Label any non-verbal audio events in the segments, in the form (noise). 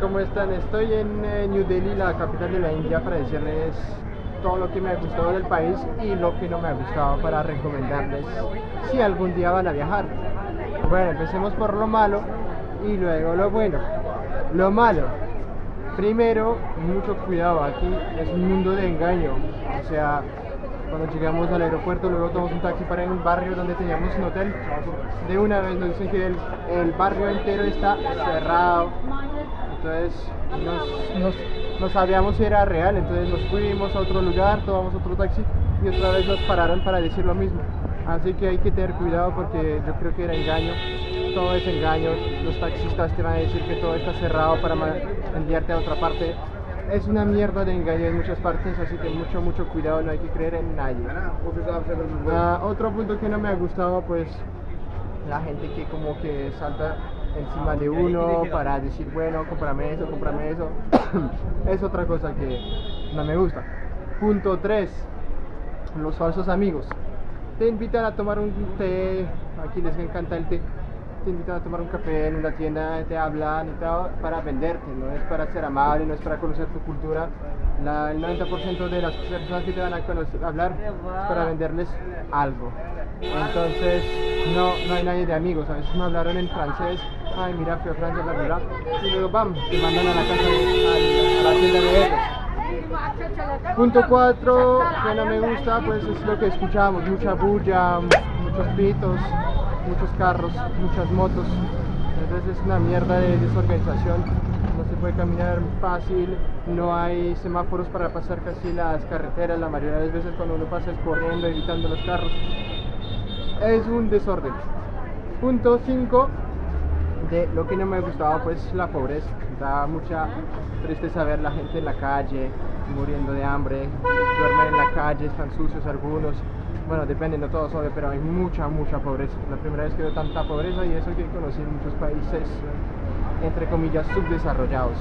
¿cómo están? Estoy en eh, New Delhi, la capital de la India, para decirles todo lo que me ha gustado del país y lo que no me ha gustado para recomendarles si algún día van a viajar. Bueno, empecemos por lo malo y luego lo bueno. Lo malo, primero, mucho cuidado, aquí es un mundo de engaño, o sea, cuando llegamos al aeropuerto, luego tomamos un taxi para un barrio donde teníamos un hotel. De una vez nos dicen que el barrio entero está cerrado. Entonces no sabíamos si era real, entonces nos fuimos a otro lugar, tomamos otro taxi y otra vez nos pararon para decir lo mismo. Así que hay que tener cuidado porque yo creo que era engaño, todo es engaño, los taxistas te van a decir que todo está cerrado para enviarte a otra parte es una mierda de engaño en muchas partes, así que mucho, mucho cuidado, no hay que creer en nadie. Uh, otro punto que no me ha gustado, pues, la gente que como que salta encima de uno para decir, bueno, cómprame eso, cómprame eso. (coughs) es otra cosa que no me gusta. Punto 3. Los falsos amigos. Te invitan a tomar un té, aquí les encanta el té te invitan a tomar un café en una tienda, te hablan y para venderte, no es para ser amable, no es para conocer tu cultura. el 90% de las personas que te van a hablar es para venderles algo. Entonces, no, no hay nadie de amigos. A veces me hablaron en francés, ay, mira, fui a Francia, bla, bla, y luego, bam, te mandan a la casa, a, la tienda de ellos. Punto 4, que no me gusta, pues es lo que escuchamos, mucha bulla, muchos pitos, muchos carros, muchas motos. Entonces es una mierda de desorganización. No se puede caminar fácil, no hay semáforos para pasar casi las carreteras. La mayoría de las veces cuando uno pasa es corriendo, evitando los carros. Es un desorden. Punto 5 lo que no me ha gustado pues la pobreza. Da mucha tristeza ver la gente en la calle, muriendo de hambre, duermen en la calle, están sucios algunos, bueno, depende, no todos obvio, pero hay mucha, mucha pobreza. La primera vez que veo tanta pobreza y eso que conocí en muchos países, entre comillas, subdesarrollados.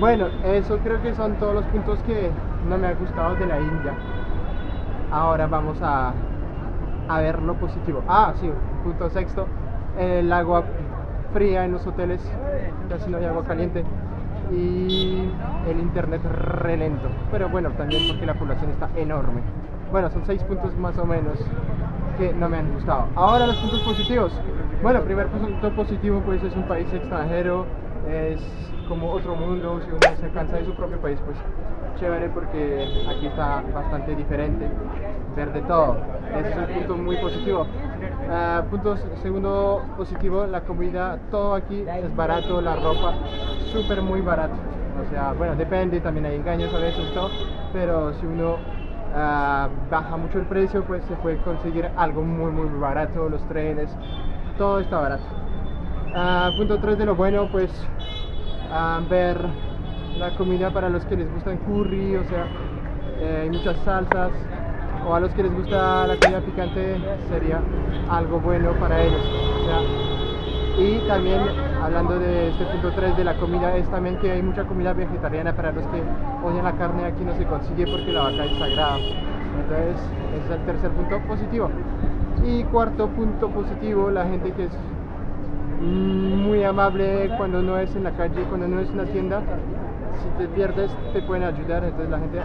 Bueno, eso creo que son todos los puntos que no me han gustado de la India. Ahora vamos a, a ver lo positivo. Ah, sí, punto sexto, el agua fría en los hoteles, casi no hay agua caliente y el internet relento. Pero bueno, también porque la población está enorme. Bueno, son seis puntos más o menos que no me han gustado. Ahora los puntos positivos. Bueno, primer punto positivo pues es un país extranjero, es como otro mundo, si uno se cansa de su propio país pues chévere porque aquí está bastante diferente, ver de todo. Ese es un punto muy positivo. Uh, punto segundo positivo, la comida, todo aquí es barato, la ropa, súper muy barato. O sea, bueno, depende, también hay engaños a veces, todo, pero si uno Ah, baja mucho el precio, pues se puede conseguir algo muy muy barato, los trenes, todo está barato. Ah, punto 3 de lo bueno, pues ah, ver la comida para los que les gustan curry, o sea, eh, hay muchas salsas, o a los que les gusta la comida picante sería algo bueno para ellos. y también hablando de este punto 3 de la comida es también que hay mucha comida vegetariana para los que odian la carne aquí no se consigue porque la vaca es sagrada entonces ese es el tercer punto positivo y cuarto punto positivo la gente que es muy amable cuando no es en la calle cuando no es en una tienda si te pierdes te pueden ayudar entonces la gente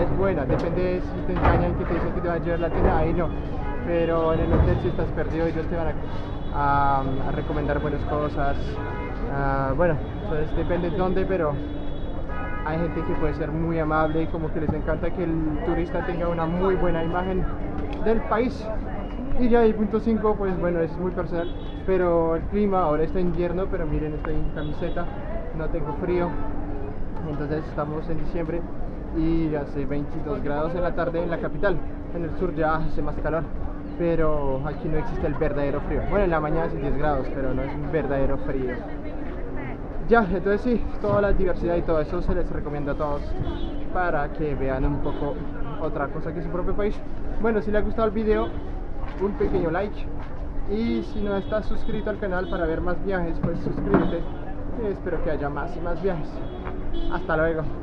es buena depende si te engañan que te dicen que te van a llevar la tienda ahí no pero en el hotel si estás perdido ellos te van a a, recomendar buenas cosas. bueno, entonces depende de dónde, pero hay gente que puede ser muy amable y como que les encanta que el turista tenga una muy buena imagen del país. Y ya el punto 5, pues bueno, es muy personal, pero el clima, ahora está invierno, pero miren, estoy en camiseta, no tengo frío, entonces estamos en diciembre y hace 22 grados en la tarde en la capital, en el sur ya hace más calor pero aquí no existe el verdadero frío. Bueno, en la mañana es 10 grados, pero no es un verdadero frío. Ya, entonces sí, toda la diversidad y todo eso se les recomienda a todos para que vean un poco otra cosa que su propio país. Bueno, si les ha gustado el video, un pequeño like. Y si no estás suscrito al canal para ver más viajes, pues suscríbete. espero que haya más y más viajes. Hasta luego.